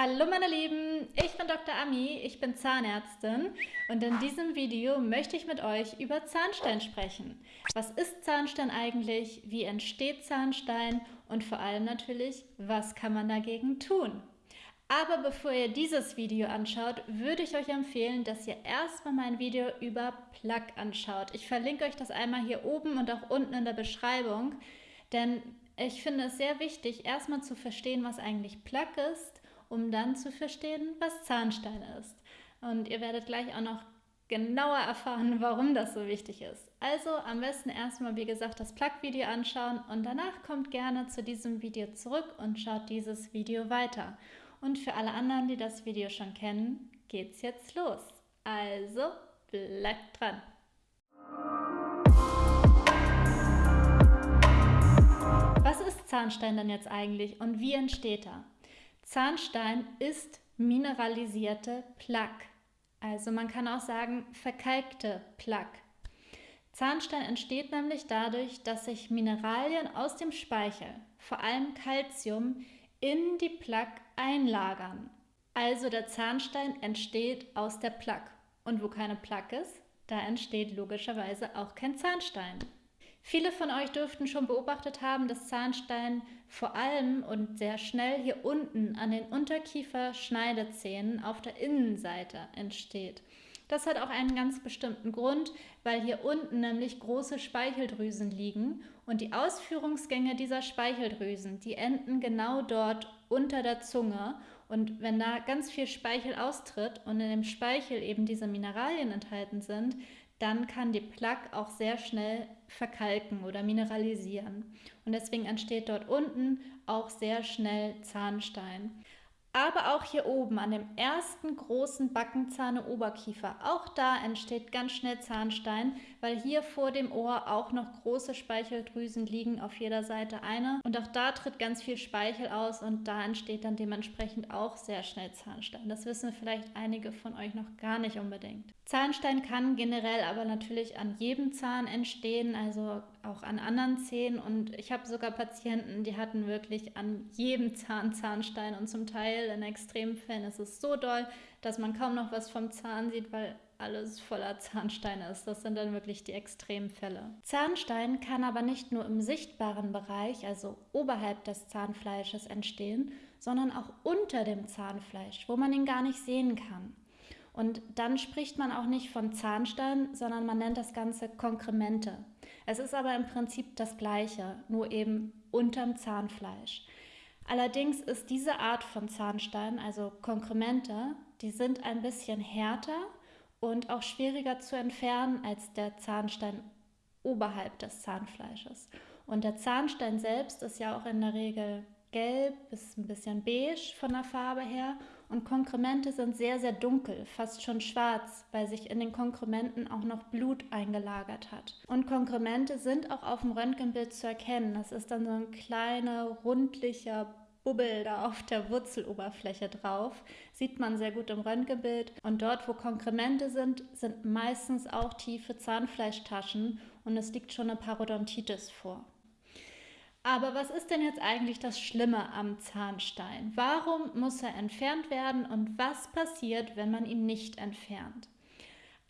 Hallo meine Lieben, ich bin Dr. Ami, ich bin Zahnärztin und in diesem Video möchte ich mit euch über Zahnstein sprechen. Was ist Zahnstein eigentlich, wie entsteht Zahnstein und vor allem natürlich, was kann man dagegen tun? Aber bevor ihr dieses Video anschaut, würde ich euch empfehlen, dass ihr erstmal mein Video über Plaque anschaut. Ich verlinke euch das einmal hier oben und auch unten in der Beschreibung, denn ich finde es sehr wichtig, erstmal zu verstehen, was eigentlich Plaque ist um dann zu verstehen, was Zahnstein ist. Und ihr werdet gleich auch noch genauer erfahren, warum das so wichtig ist. Also am besten erstmal, wie gesagt, das Plug-Video anschauen und danach kommt gerne zu diesem Video zurück und schaut dieses Video weiter. Und für alle anderen, die das Video schon kennen, geht's jetzt los. Also bleibt dran! Was ist Zahnstein denn jetzt eigentlich und wie entsteht er? Zahnstein ist mineralisierte Plaque. Also man kann auch sagen verkalkte Plaque. Zahnstein entsteht nämlich dadurch, dass sich Mineralien aus dem Speichel, vor allem Calcium, in die Plaque einlagern. Also der Zahnstein entsteht aus der Plaque. Und wo keine Plaque ist, da entsteht logischerweise auch kein Zahnstein. Viele von euch dürften schon beobachtet haben, dass Zahnstein vor allem und sehr schnell hier unten an den Unterkiefer-Schneidezähnen auf der Innenseite entsteht. Das hat auch einen ganz bestimmten Grund, weil hier unten nämlich große Speicheldrüsen liegen und die Ausführungsgänge dieser Speicheldrüsen, die enden genau dort unter der Zunge und wenn da ganz viel Speichel austritt und in dem Speichel eben diese Mineralien enthalten sind, dann kann die Plaque auch sehr schnell verkalken oder mineralisieren. Und deswegen entsteht dort unten auch sehr schnell Zahnstein. Aber auch hier oben an dem ersten großen Backenzahn im Oberkiefer, auch da entsteht ganz schnell Zahnstein, weil hier vor dem Ohr auch noch große Speicheldrüsen liegen, auf jeder Seite eine. Und auch da tritt ganz viel Speichel aus und da entsteht dann dementsprechend auch sehr schnell Zahnstein. Das wissen vielleicht einige von euch noch gar nicht unbedingt. Zahnstein kann generell aber natürlich an jedem Zahn entstehen, also auch an anderen Zähnen. Und ich habe sogar Patienten, die hatten wirklich an jedem Zahn Zahnstein und zum Teil in Extremfällen ist es so doll, dass man kaum noch was vom Zahn sieht, weil alles voller Zahnsteine ist. Das sind dann wirklich die Extremfälle. Zahnstein kann aber nicht nur im sichtbaren Bereich, also oberhalb des Zahnfleisches entstehen, sondern auch unter dem Zahnfleisch, wo man ihn gar nicht sehen kann. Und dann spricht man auch nicht von Zahnstein, sondern man nennt das Ganze Konkremente. Es ist aber im Prinzip das Gleiche, nur eben unterm Zahnfleisch. Allerdings ist diese Art von Zahnstein, also Konkremente, die sind ein bisschen härter und auch schwieriger zu entfernen als der Zahnstein oberhalb des Zahnfleisches. Und der Zahnstein selbst ist ja auch in der Regel gelb bis ein bisschen beige von der Farbe her und Konkremente sind sehr, sehr dunkel, fast schon schwarz, weil sich in den Konkrementen auch noch Blut eingelagert hat. Und Konkremente sind auch auf dem Röntgenbild zu erkennen. Das ist dann so ein kleiner, rundlicher Bubbel da auf der Wurzeloberfläche drauf. Sieht man sehr gut im Röntgenbild. Und dort, wo Konkremente sind, sind meistens auch tiefe Zahnfleischtaschen und es liegt schon eine Parodontitis vor. Aber was ist denn jetzt eigentlich das Schlimme am Zahnstein? Warum muss er entfernt werden und was passiert, wenn man ihn nicht entfernt?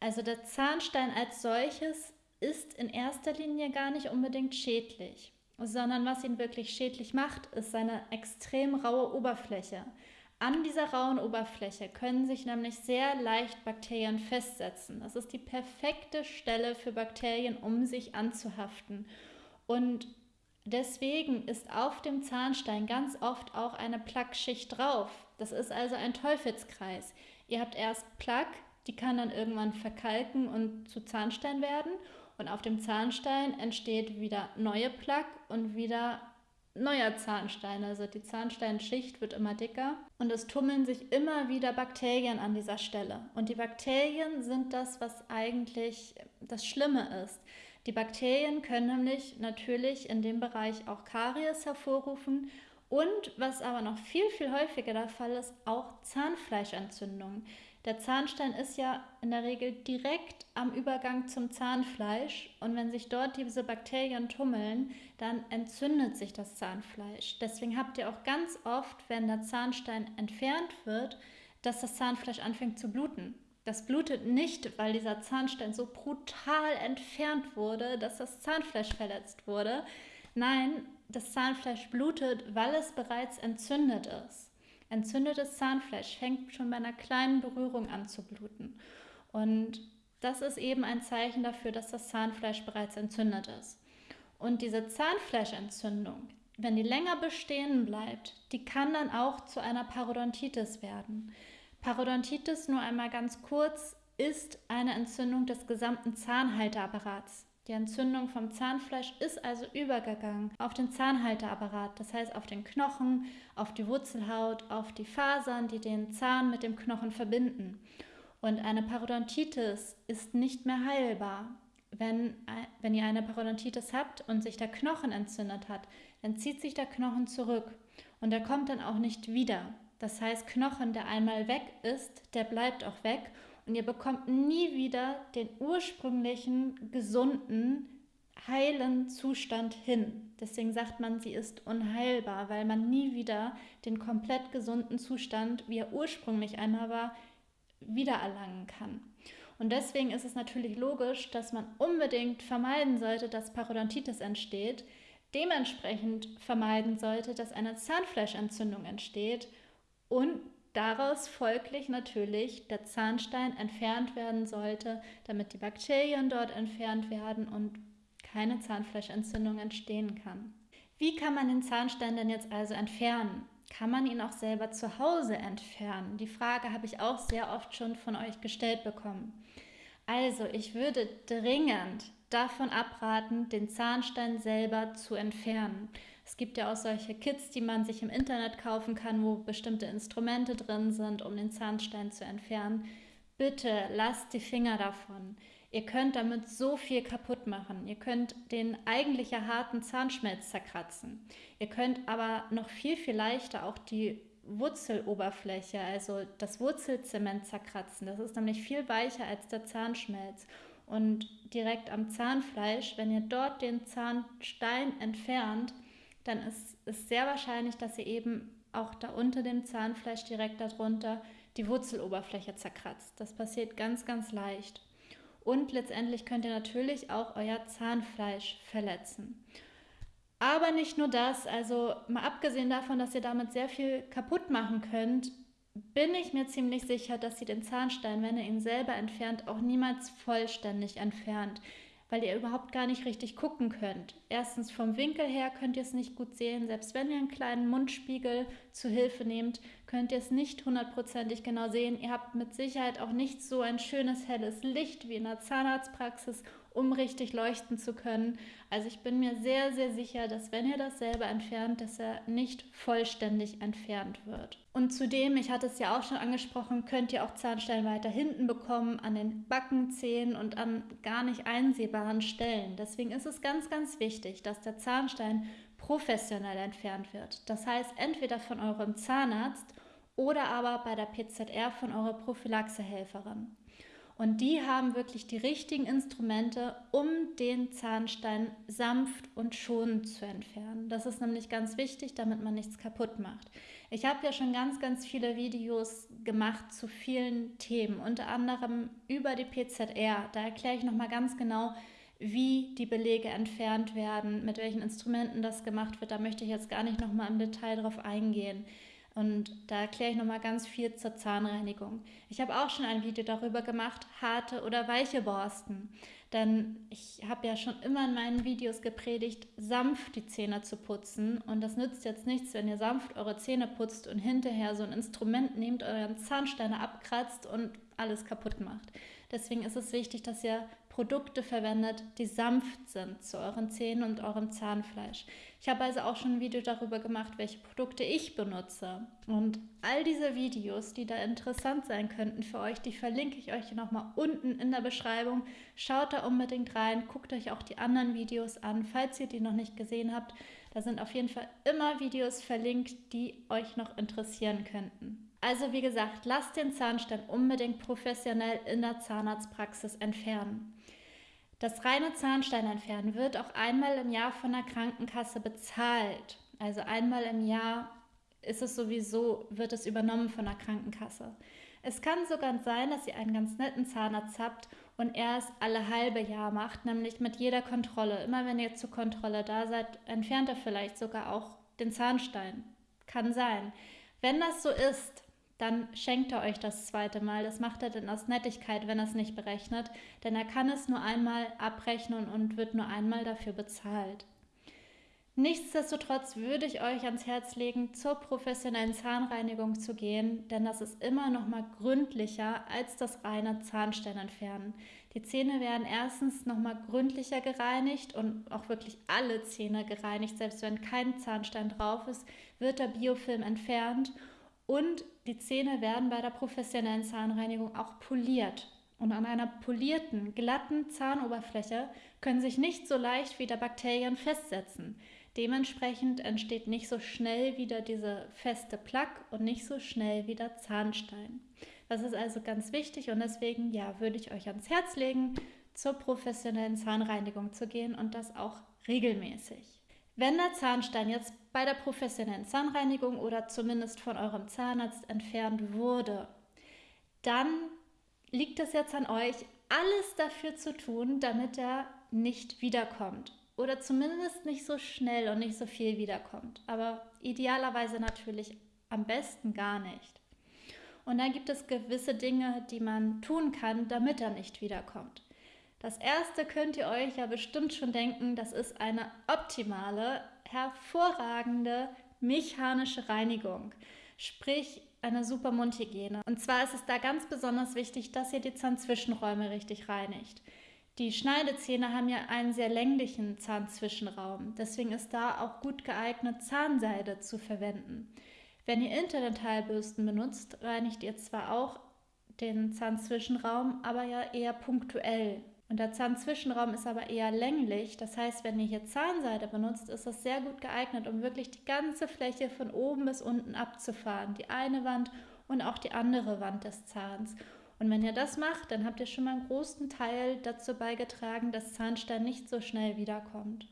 Also der Zahnstein als solches ist in erster Linie gar nicht unbedingt schädlich, sondern was ihn wirklich schädlich macht, ist seine extrem raue Oberfläche. An dieser rauen Oberfläche können sich nämlich sehr leicht Bakterien festsetzen. Das ist die perfekte Stelle für Bakterien, um sich anzuhaften. Und Deswegen ist auf dem Zahnstein ganz oft auch eine Plackschicht drauf. Das ist also ein Teufelskreis. Ihr habt erst Plaque, die kann dann irgendwann verkalken und zu Zahnstein werden. Und auf dem Zahnstein entsteht wieder neue Plaque und wieder neuer Zahnstein. Also die Zahnsteinschicht wird immer dicker und es tummeln sich immer wieder Bakterien an dieser Stelle. Und die Bakterien sind das, was eigentlich das Schlimme ist. Die Bakterien können nämlich natürlich in dem Bereich auch Karies hervorrufen Und was aber noch viel, viel häufiger der Fall ist, auch Zahnfleischentzündungen. Der Zahnstein ist ja in der Regel direkt am Übergang zum Zahnfleisch und wenn sich dort diese Bakterien tummeln, dann entzündet sich das Zahnfleisch. Deswegen habt ihr auch ganz oft, wenn der Zahnstein entfernt wird, dass das Zahnfleisch anfängt zu bluten. Das blutet nicht, weil dieser Zahnstein so brutal entfernt wurde, dass das Zahnfleisch verletzt wurde. Nein, das Zahnfleisch blutet, weil es bereits entzündet ist. Entzündetes Zahnfleisch fängt schon bei einer kleinen Berührung an zu bluten. Und das ist eben ein Zeichen dafür, dass das Zahnfleisch bereits entzündet ist. Und diese Zahnfleischentzündung, wenn die länger bestehen bleibt, die kann dann auch zu einer Parodontitis werden. Parodontitis, nur einmal ganz kurz, ist eine Entzündung des gesamten Zahnhalteapparats. Die Entzündung vom Zahnfleisch ist also übergegangen auf den Zahnhalteapparat, das heißt auf den Knochen, auf die Wurzelhaut, auf die Fasern, die den Zahn mit dem Knochen verbinden. Und eine Parodontitis ist nicht mehr heilbar. Wenn, wenn ihr eine Parodontitis habt und sich der Knochen entzündet hat, dann zieht sich der Knochen zurück und er kommt dann auch nicht wieder. Das heißt, Knochen, der einmal weg ist, der bleibt auch weg und ihr bekommt nie wieder den ursprünglichen, gesunden, heilen Zustand hin. Deswegen sagt man, sie ist unheilbar, weil man nie wieder den komplett gesunden Zustand, wie er ursprünglich einmal war, wiedererlangen kann. Und deswegen ist es natürlich logisch, dass man unbedingt vermeiden sollte, dass Parodontitis entsteht, dementsprechend vermeiden sollte, dass eine Zahnfleischentzündung entsteht und daraus folglich natürlich der Zahnstein entfernt werden sollte, damit die Bakterien dort entfernt werden und keine Zahnfleischentzündung entstehen kann. Wie kann man den Zahnstein denn jetzt also entfernen? Kann man ihn auch selber zu Hause entfernen? Die Frage habe ich auch sehr oft schon von euch gestellt bekommen. Also, ich würde dringend davon abraten, den Zahnstein selber zu entfernen. Es gibt ja auch solche Kits, die man sich im Internet kaufen kann, wo bestimmte Instrumente drin sind, um den Zahnstein zu entfernen. Bitte lasst die Finger davon. Ihr könnt damit so viel kaputt machen. Ihr könnt den eigentlich harten Zahnschmelz zerkratzen. Ihr könnt aber noch viel, viel leichter auch die Wurzeloberfläche, also das Wurzelzement zerkratzen. Das ist nämlich viel weicher als der Zahnschmelz. Und direkt am Zahnfleisch, wenn ihr dort den Zahnstein entfernt, dann ist es sehr wahrscheinlich, dass ihr eben auch da unter dem Zahnfleisch direkt darunter die Wurzeloberfläche zerkratzt. Das passiert ganz, ganz leicht. Und letztendlich könnt ihr natürlich auch euer Zahnfleisch verletzen. Aber nicht nur das, also mal abgesehen davon, dass ihr damit sehr viel kaputt machen könnt, bin ich mir ziemlich sicher, dass ihr den Zahnstein, wenn ihr ihn selber entfernt, auch niemals vollständig entfernt weil ihr überhaupt gar nicht richtig gucken könnt. Erstens vom Winkel her könnt ihr es nicht gut sehen. Selbst wenn ihr einen kleinen Mundspiegel zu Hilfe nehmt, könnt ihr es nicht hundertprozentig genau sehen. Ihr habt mit Sicherheit auch nicht so ein schönes helles Licht wie in der Zahnarztpraxis um richtig leuchten zu können. Also ich bin mir sehr, sehr sicher, dass wenn ihr das selber entfernt, dass er nicht vollständig entfernt wird. Und zudem, ich hatte es ja auch schon angesprochen, könnt ihr auch Zahnstein weiter hinten bekommen, an den Backenzähnen und an gar nicht einsehbaren Stellen. Deswegen ist es ganz, ganz wichtig, dass der Zahnstein professionell entfernt wird. Das heißt, entweder von eurem Zahnarzt oder aber bei der PZR von eurer Prophylaxehelferin. Und die haben wirklich die richtigen Instrumente, um den Zahnstein sanft und schonend zu entfernen. Das ist nämlich ganz wichtig, damit man nichts kaputt macht. Ich habe ja schon ganz, ganz viele Videos gemacht zu vielen Themen, unter anderem über die PZR. Da erkläre ich nochmal ganz genau, wie die Belege entfernt werden, mit welchen Instrumenten das gemacht wird. Da möchte ich jetzt gar nicht nochmal im Detail drauf eingehen. Und da erkläre ich nochmal ganz viel zur Zahnreinigung. Ich habe auch schon ein Video darüber gemacht, harte oder weiche Borsten. Denn ich habe ja schon immer in meinen Videos gepredigt, sanft die Zähne zu putzen. Und das nützt jetzt nichts, wenn ihr sanft eure Zähne putzt und hinterher so ein Instrument nehmt, euren Zahnsteine abkratzt und alles kaputt macht. Deswegen ist es wichtig, dass ihr Produkte verwendet, die sanft sind zu euren Zähnen und eurem Zahnfleisch. Ich habe also auch schon ein Video darüber gemacht, welche Produkte ich benutze. Und all diese Videos, die da interessant sein könnten für euch, die verlinke ich euch nochmal unten in der Beschreibung. Schaut da unbedingt rein, guckt euch auch die anderen Videos an, falls ihr die noch nicht gesehen habt. Da sind auf jeden Fall immer Videos verlinkt, die euch noch interessieren könnten. Also wie gesagt, lasst den Zahnstein unbedingt professionell in der Zahnarztpraxis entfernen. Das reine Zahnstein entfernen wird auch einmal im Jahr von der Krankenkasse bezahlt. Also einmal im Jahr ist es sowieso, wird es übernommen von der Krankenkasse. Es kann sogar sein, dass ihr einen ganz netten Zahnarzt habt und er es alle halbe Jahr macht, nämlich mit jeder Kontrolle. Immer wenn ihr zur Kontrolle da seid, entfernt er vielleicht sogar auch den Zahnstein. Kann sein. Wenn das so ist, dann schenkt er euch das zweite Mal. Das macht er dann aus Nettigkeit, wenn er es nicht berechnet, denn er kann es nur einmal abrechnen und wird nur einmal dafür bezahlt. Nichtsdestotrotz würde ich euch ans Herz legen, zur professionellen Zahnreinigung zu gehen, denn das ist immer noch mal gründlicher als das reine Zahnstein entfernen. Die Zähne werden erstens noch mal gründlicher gereinigt und auch wirklich alle Zähne gereinigt, selbst wenn kein Zahnstein drauf ist, wird der Biofilm entfernt und die Zähne werden bei der professionellen Zahnreinigung auch poliert. Und an einer polierten, glatten Zahnoberfläche können sich nicht so leicht wieder Bakterien festsetzen. Dementsprechend entsteht nicht so schnell wieder diese feste Plaque und nicht so schnell wieder Zahnstein. Das ist also ganz wichtig und deswegen ja, würde ich euch ans Herz legen, zur professionellen Zahnreinigung zu gehen und das auch regelmäßig. Wenn der Zahnstein jetzt bei der professionellen Zahnreinigung oder zumindest von eurem Zahnarzt entfernt wurde, dann liegt es jetzt an euch, alles dafür zu tun, damit er nicht wiederkommt oder zumindest nicht so schnell und nicht so viel wiederkommt. Aber idealerweise natürlich am besten gar nicht. Und dann gibt es gewisse Dinge, die man tun kann, damit er nicht wiederkommt. Das erste könnt ihr euch ja bestimmt schon denken, das ist eine optimale, hervorragende mechanische Reinigung. Sprich, eine super Mundhygiene. Und zwar ist es da ganz besonders wichtig, dass ihr die Zahnzwischenräume richtig reinigt. Die Schneidezähne haben ja einen sehr länglichen Zahnzwischenraum. Deswegen ist da auch gut geeignet, Zahnseide zu verwenden. Wenn ihr Interdentalbürsten benutzt, reinigt ihr zwar auch den Zahnzwischenraum, aber ja eher punktuell. Und der Zahnzwischenraum ist aber eher länglich. Das heißt, wenn ihr hier Zahnseide benutzt, ist das sehr gut geeignet, um wirklich die ganze Fläche von oben bis unten abzufahren. Die eine Wand und auch die andere Wand des Zahns. Und wenn ihr das macht, dann habt ihr schon mal einen großen Teil dazu beigetragen, dass Zahnstein nicht so schnell wiederkommt.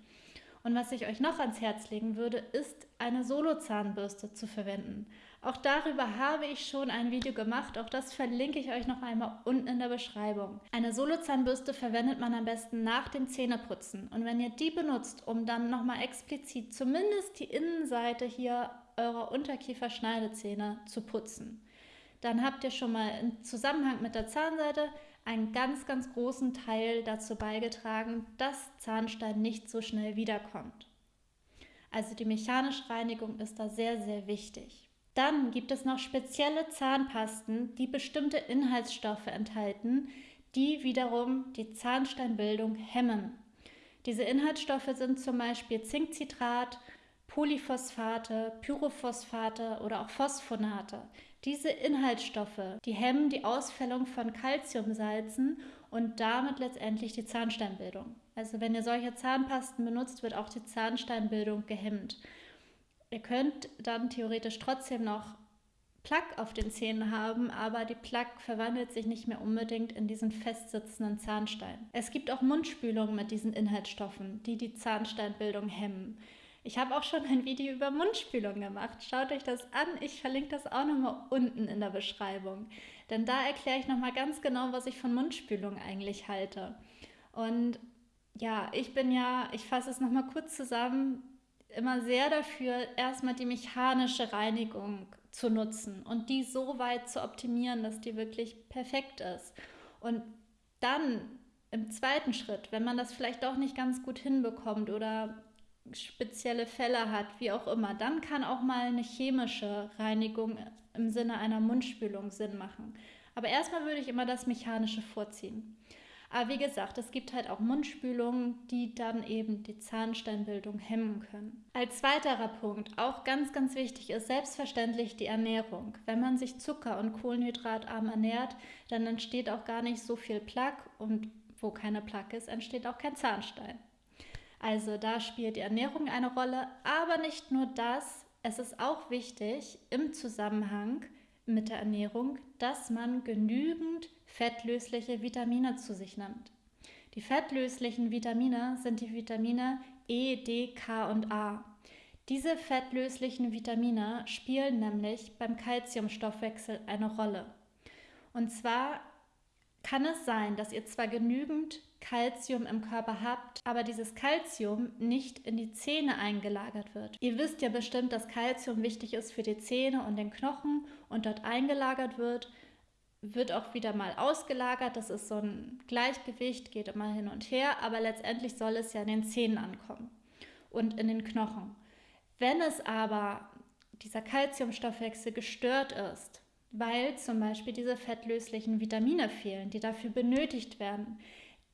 Und was ich euch noch ans Herz legen würde, ist eine Solo-Zahnbürste zu verwenden. Auch darüber habe ich schon ein Video gemacht, auch das verlinke ich euch noch einmal unten in der Beschreibung. Eine Solo-Zahnbürste verwendet man am besten nach dem Zähneputzen. Und wenn ihr die benutzt, um dann nochmal explizit zumindest die Innenseite hier eurer Unterkieferschneidezähne zu putzen dann habt ihr schon mal im Zusammenhang mit der Zahnseite einen ganz, ganz großen Teil dazu beigetragen, dass Zahnstein nicht so schnell wiederkommt. Also die mechanische Reinigung ist da sehr, sehr wichtig. Dann gibt es noch spezielle Zahnpasten, die bestimmte Inhaltsstoffe enthalten, die wiederum die Zahnsteinbildung hemmen. Diese Inhaltsstoffe sind zum Beispiel Zinkcitrat, Polyphosphate, Pyrophosphate oder auch Phosphonate. Diese Inhaltsstoffe, die hemmen die Ausfällung von Calciumsalzen und damit letztendlich die Zahnsteinbildung. Also wenn ihr solche Zahnpasten benutzt, wird auch die Zahnsteinbildung gehemmt. Ihr könnt dann theoretisch trotzdem noch Plaque auf den Zähnen haben, aber die Plaque verwandelt sich nicht mehr unbedingt in diesen festsitzenden Zahnstein. Es gibt auch Mundspülungen mit diesen Inhaltsstoffen, die die Zahnsteinbildung hemmen. Ich habe auch schon ein Video über Mundspülung gemacht. Schaut euch das an. Ich verlinke das auch nochmal unten in der Beschreibung. Denn da erkläre ich nochmal ganz genau, was ich von Mundspülung eigentlich halte. Und ja, ich bin ja, ich fasse es nochmal kurz zusammen, immer sehr dafür, erstmal die mechanische Reinigung zu nutzen und die so weit zu optimieren, dass die wirklich perfekt ist. Und dann im zweiten Schritt, wenn man das vielleicht auch nicht ganz gut hinbekommt oder spezielle Fälle hat, wie auch immer, dann kann auch mal eine chemische Reinigung im Sinne einer Mundspülung Sinn machen. Aber erstmal würde ich immer das Mechanische vorziehen. Aber wie gesagt, es gibt halt auch Mundspülungen, die dann eben die Zahnsteinbildung hemmen können. Als weiterer Punkt, auch ganz, ganz wichtig, ist selbstverständlich die Ernährung. Wenn man sich zucker- und kohlenhydratarm ernährt, dann entsteht auch gar nicht so viel Plaque und wo keine Plaque ist, entsteht auch kein Zahnstein. Also da spielt die Ernährung eine Rolle, aber nicht nur das, es ist auch wichtig im Zusammenhang mit der Ernährung, dass man genügend fettlösliche Vitamine zu sich nimmt. Die fettlöslichen Vitamine sind die Vitamine E, D, K und A. Diese fettlöslichen Vitamine spielen nämlich beim Kalziumstoffwechsel eine Rolle. Und zwar kann es sein, dass ihr zwar genügend Kalzium im Körper habt, aber dieses Kalzium nicht in die Zähne eingelagert wird. Ihr wisst ja bestimmt, dass Kalzium wichtig ist für die Zähne und den Knochen und dort eingelagert wird, wird auch wieder mal ausgelagert. Das ist so ein Gleichgewicht, geht immer hin und her, aber letztendlich soll es ja in den Zähnen ankommen und in den Knochen. Wenn es aber dieser Kalziumstoffwechsel gestört ist, weil zum Beispiel diese fettlöslichen Vitamine fehlen, die dafür benötigt werden,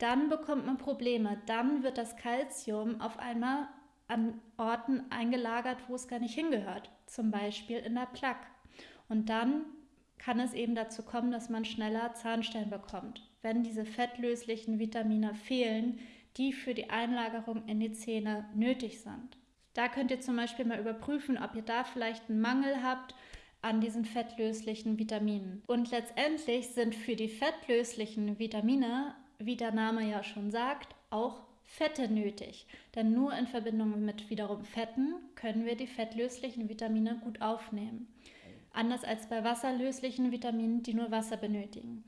dann bekommt man Probleme. Dann wird das Kalzium auf einmal an Orten eingelagert, wo es gar nicht hingehört, zum Beispiel in der Plaque. Und dann kann es eben dazu kommen, dass man schneller Zahnstein bekommt, wenn diese fettlöslichen Vitamine fehlen, die für die Einlagerung in die Zähne nötig sind. Da könnt ihr zum Beispiel mal überprüfen, ob ihr da vielleicht einen Mangel habt an diesen fettlöslichen Vitaminen. Und letztendlich sind für die fettlöslichen Vitamine, wie der Name ja schon sagt, auch Fette nötig. Denn nur in Verbindung mit wiederum Fetten können wir die fettlöslichen Vitamine gut aufnehmen. Anders als bei wasserlöslichen Vitaminen, die nur Wasser benötigen.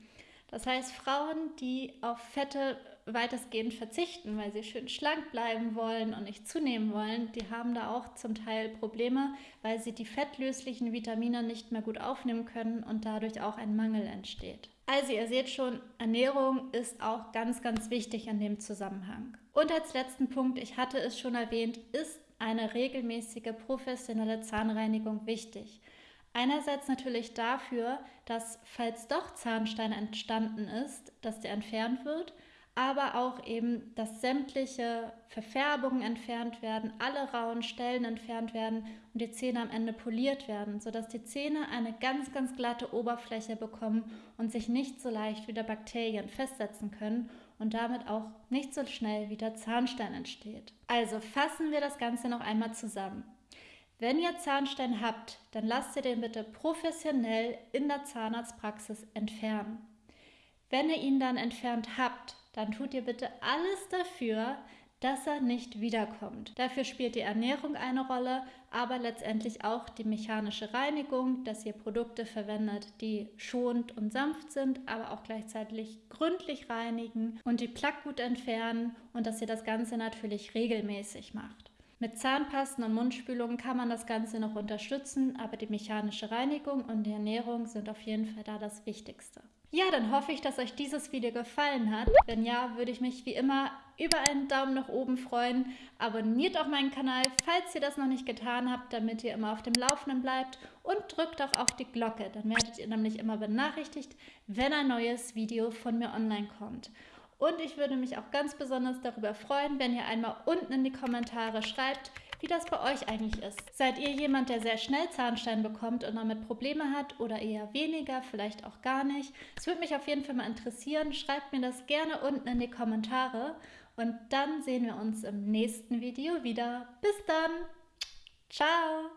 Das heißt, Frauen, die auf Fette weitestgehend verzichten, weil sie schön schlank bleiben wollen und nicht zunehmen wollen, die haben da auch zum Teil Probleme, weil sie die fettlöslichen Vitamine nicht mehr gut aufnehmen können und dadurch auch ein Mangel entsteht. Also ihr seht schon, Ernährung ist auch ganz, ganz wichtig in dem Zusammenhang. Und als letzten Punkt, ich hatte es schon erwähnt, ist eine regelmäßige professionelle Zahnreinigung wichtig. Einerseits natürlich dafür, dass falls doch Zahnstein entstanden ist, dass der entfernt wird, aber auch eben, dass sämtliche Verfärbungen entfernt werden, alle rauen Stellen entfernt werden und die Zähne am Ende poliert werden, sodass die Zähne eine ganz, ganz glatte Oberfläche bekommen und sich nicht so leicht wieder Bakterien festsetzen können und damit auch nicht so schnell wieder Zahnstein entsteht. Also fassen wir das Ganze noch einmal zusammen. Wenn ihr Zahnstein habt, dann lasst ihr den bitte professionell in der Zahnarztpraxis entfernen. Wenn ihr ihn dann entfernt habt, dann tut ihr bitte alles dafür, dass er nicht wiederkommt. Dafür spielt die Ernährung eine Rolle, aber letztendlich auch die mechanische Reinigung, dass ihr Produkte verwendet, die schonend und sanft sind, aber auch gleichzeitig gründlich reinigen und die Plaque gut entfernen und dass ihr das Ganze natürlich regelmäßig macht. Mit Zahnpasten und Mundspülungen kann man das Ganze noch unterstützen, aber die mechanische Reinigung und die Ernährung sind auf jeden Fall da das Wichtigste. Ja, dann hoffe ich, dass euch dieses Video gefallen hat. Wenn ja, würde ich mich wie immer über einen Daumen nach oben freuen. Abonniert auch meinen Kanal, falls ihr das noch nicht getan habt, damit ihr immer auf dem Laufenden bleibt. Und drückt auch auf die Glocke, dann werdet ihr nämlich immer benachrichtigt, wenn ein neues Video von mir online kommt. Und ich würde mich auch ganz besonders darüber freuen, wenn ihr einmal unten in die Kommentare schreibt, wie das bei euch eigentlich ist. Seid ihr jemand, der sehr schnell Zahnstein bekommt und damit Probleme hat oder eher weniger, vielleicht auch gar nicht? Es würde mich auf jeden Fall mal interessieren. Schreibt mir das gerne unten in die Kommentare und dann sehen wir uns im nächsten Video wieder. Bis dann! Ciao!